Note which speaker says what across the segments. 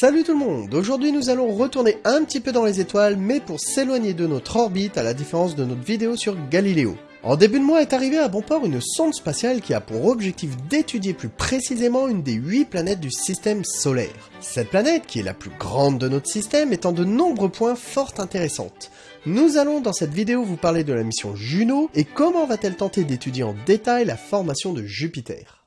Speaker 1: Salut tout le monde Aujourd'hui nous allons retourner un petit peu dans les étoiles, mais pour s'éloigner de notre orbite à la différence de notre vidéo sur Galiléo. En début de mois est arrivée à bon port une sonde spatiale qui a pour objectif d'étudier plus précisément une des 8 planètes du système solaire. Cette planète, qui est la plus grande de notre système, est en de nombreux points fort intéressantes. Nous allons dans cette vidéo vous parler de la mission Juno et comment va-t-elle tenter d'étudier en détail la formation de Jupiter.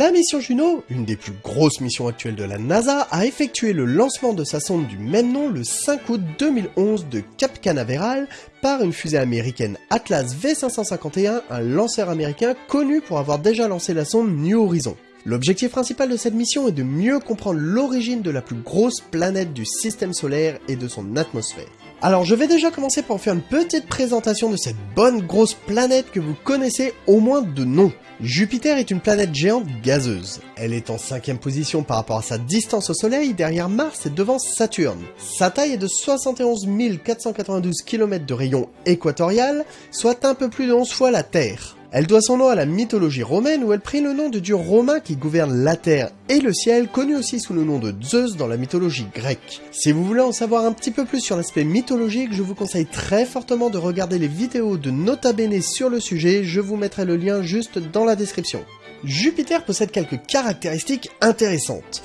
Speaker 1: La mission Juno, une des plus grosses missions actuelles de la NASA, a effectué le lancement de sa sonde du même nom le 5 août 2011 de Cap Canaveral par une fusée américaine Atlas V551, un lanceur américain connu pour avoir déjà lancé la sonde New Horizon. L'objectif principal de cette mission est de mieux comprendre l'origine de la plus grosse planète du système solaire et de son atmosphère. Alors je vais déjà commencer par faire une petite présentation de cette bonne grosse planète que vous connaissez au moins de nom. Jupiter est une planète géante gazeuse. Elle est en cinquième position par rapport à sa distance au Soleil derrière Mars et devant Saturne. Sa taille est de 71 492 km de rayon équatorial, soit un peu plus de 11 fois la Terre. Elle doit son nom à la mythologie romaine où elle prit le nom de dieu romain qui gouverne la terre et le ciel, connu aussi sous le nom de Zeus dans la mythologie grecque. Si vous voulez en savoir un petit peu plus sur l'aspect mythologique, je vous conseille très fortement de regarder les vidéos de Nota Bene sur le sujet, je vous mettrai le lien juste dans la description. Jupiter possède quelques caractéristiques intéressantes.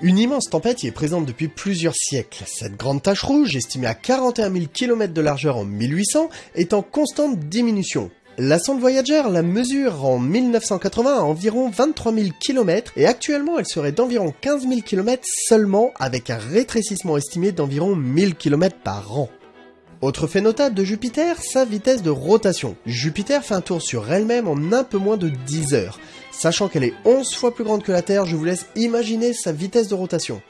Speaker 1: Une immense tempête y est présente depuis plusieurs siècles. Cette grande tache rouge, estimée à 41 000 km de largeur en 1800, est en constante diminution. La sonde Voyager la mesure en 1980 à environ 23 000 km et actuellement elle serait d'environ 15 000 km seulement avec un rétrécissement estimé d'environ 1000 km par an. Autre fait notable de Jupiter, sa vitesse de rotation. Jupiter fait un tour sur elle-même en un peu moins de 10 heures. Sachant qu'elle est 11 fois plus grande que la Terre, je vous laisse imaginer sa vitesse de rotation.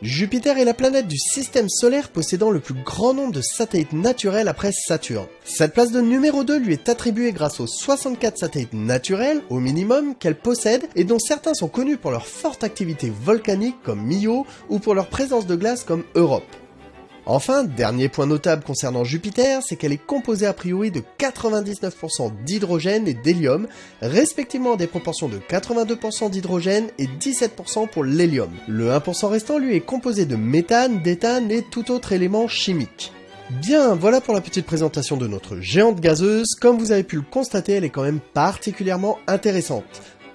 Speaker 1: Jupiter est la planète du système solaire possédant le plus grand nombre de satellites naturels après Saturne. Cette place de numéro 2 lui est attribuée grâce aux 64 satellites naturels, au minimum, qu'elle possède et dont certains sont connus pour leur forte activité volcanique comme Io ou pour leur présence de glace comme Europe. Enfin, dernier point notable concernant Jupiter, c'est qu'elle est composée a priori de 99% d'hydrogène et d'hélium, respectivement des proportions de 82% d'hydrogène et 17% pour l'hélium. Le 1% restant lui est composé de méthane, d'éthane et tout autre élément chimique. Bien, voilà pour la petite présentation de notre géante gazeuse. Comme vous avez pu le constater, elle est quand même particulièrement intéressante.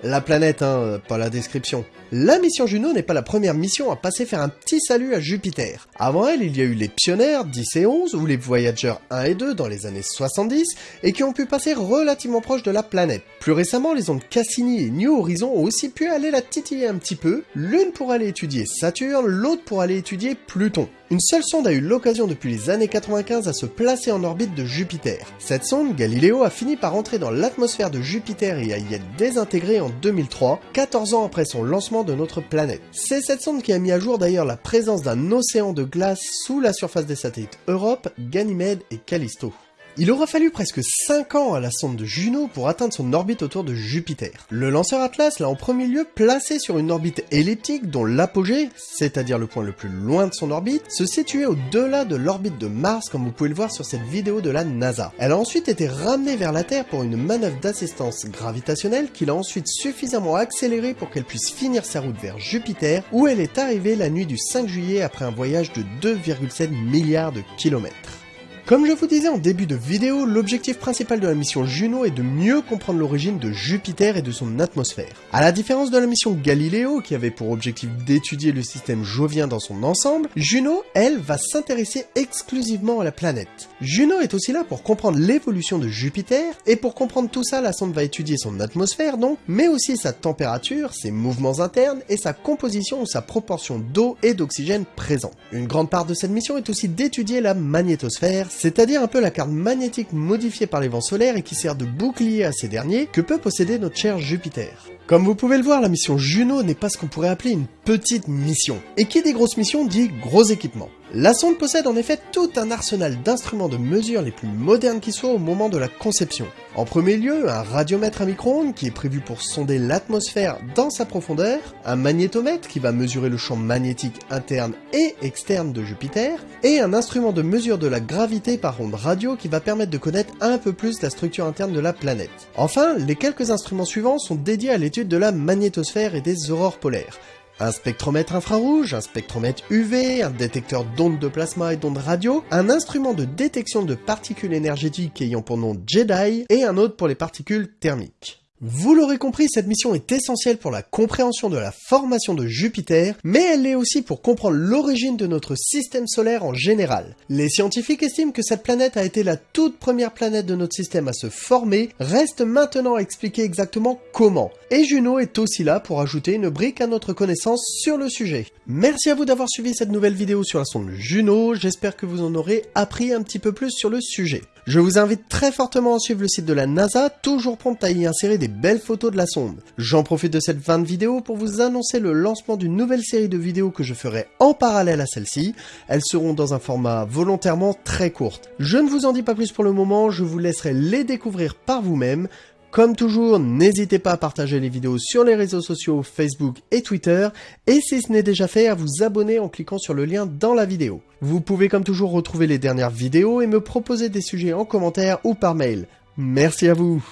Speaker 1: La planète, hein, pas la description. La mission Juno n'est pas la première mission à passer faire un petit salut à Jupiter. Avant elle, il y a eu les Pionnières 10 et 11 ou les Voyagers 1 et 2 dans les années 70 et qui ont pu passer relativement proche de la planète. Plus récemment, les ondes Cassini et New Horizon ont aussi pu aller la titiller un petit peu, l'une pour aller étudier Saturne, l'autre pour aller étudier Pluton. Une seule sonde a eu l'occasion depuis les années 95 à se placer en orbite de Jupiter. Cette sonde, Galileo, a fini par entrer dans l'atmosphère de Jupiter et à y être désintégrée en 2003, 14 ans après son lancement de notre planète. C'est cette sonde qui a mis à jour d'ailleurs la présence d'un océan de glace sous la surface des satellites Europe, Ganymède et Callisto. Il aura fallu presque 5 ans à la sonde de Juno pour atteindre son orbite autour de Jupiter. Le lanceur Atlas l'a en premier lieu placé sur une orbite elliptique dont l'apogée, c'est-à-dire le point le plus loin de son orbite, se situait au-delà de l'orbite de Mars comme vous pouvez le voir sur cette vidéo de la NASA. Elle a ensuite été ramenée vers la Terre pour une manœuvre d'assistance gravitationnelle qui l'a ensuite suffisamment accélérée pour qu'elle puisse finir sa route vers Jupiter où elle est arrivée la nuit du 5 juillet après un voyage de 2,7 milliards de kilomètres. Comme je vous disais en début de vidéo, l'objectif principal de la mission Juno est de mieux comprendre l'origine de Jupiter et de son atmosphère. À la différence de la mission Galileo, qui avait pour objectif d'étudier le système jovien dans son ensemble, Juno, elle, va s'intéresser exclusivement à la planète. Juno est aussi là pour comprendre l'évolution de Jupiter, et pour comprendre tout ça, la sonde va étudier son atmosphère donc, mais aussi sa température, ses mouvements internes, et sa composition ou sa proportion d'eau et d'oxygène présents. Une grande part de cette mission est aussi d'étudier la magnétosphère, c'est-à-dire un peu la carte magnétique modifiée par les vents solaires et qui sert de bouclier à ces derniers que peut posséder notre cher Jupiter. Comme vous pouvez le voir, la mission Juno n'est pas ce qu'on pourrait appeler une petite mission. Et qui dit grosse mission dit gros équipement. La sonde possède en effet tout un arsenal d'instruments de mesure les plus modernes qui soient au moment de la conception. En premier lieu, un radiomètre à micro-ondes qui est prévu pour sonder l'atmosphère dans sa profondeur, un magnétomètre qui va mesurer le champ magnétique interne et externe de Jupiter, et un instrument de mesure de la gravité par onde radio qui va permettre de connaître un peu plus la structure interne de la planète. Enfin, les quelques instruments suivants sont dédiés à l'étude de la magnétosphère et des aurores polaires. Un spectromètre infrarouge, un spectromètre UV, un détecteur d'ondes de plasma et d'ondes radio, un instrument de détection de particules énergétiques ayant pour nom JEDI et un autre pour les particules thermiques. Vous l'aurez compris, cette mission est essentielle pour la compréhension de la formation de Jupiter, mais elle l'est aussi pour comprendre l'origine de notre système solaire en général. Les scientifiques estiment que cette planète a été la toute première planète de notre système à se former, reste maintenant à expliquer exactement comment. Et Juno est aussi là pour ajouter une brique à notre connaissance sur le sujet. Merci à vous d'avoir suivi cette nouvelle vidéo sur la sonde Juno, j'espère que vous en aurez appris un petit peu plus sur le sujet. Je vous invite très fortement à suivre le site de la NASA, toujours prompt à y insérer des belles photos de la sonde. J'en profite de cette fin de vidéo pour vous annoncer le lancement d'une nouvelle série de vidéos que je ferai en parallèle à celle-ci. Elles seront dans un format volontairement très court. Je ne vous en dis pas plus pour le moment, je vous laisserai les découvrir par vous-même. Comme toujours, n'hésitez pas à partager les vidéos sur les réseaux sociaux Facebook et Twitter, et si ce n'est déjà fait, à vous abonner en cliquant sur le lien dans la vidéo. Vous pouvez comme toujours retrouver les dernières vidéos et me proposer des sujets en commentaire ou par mail. Merci à vous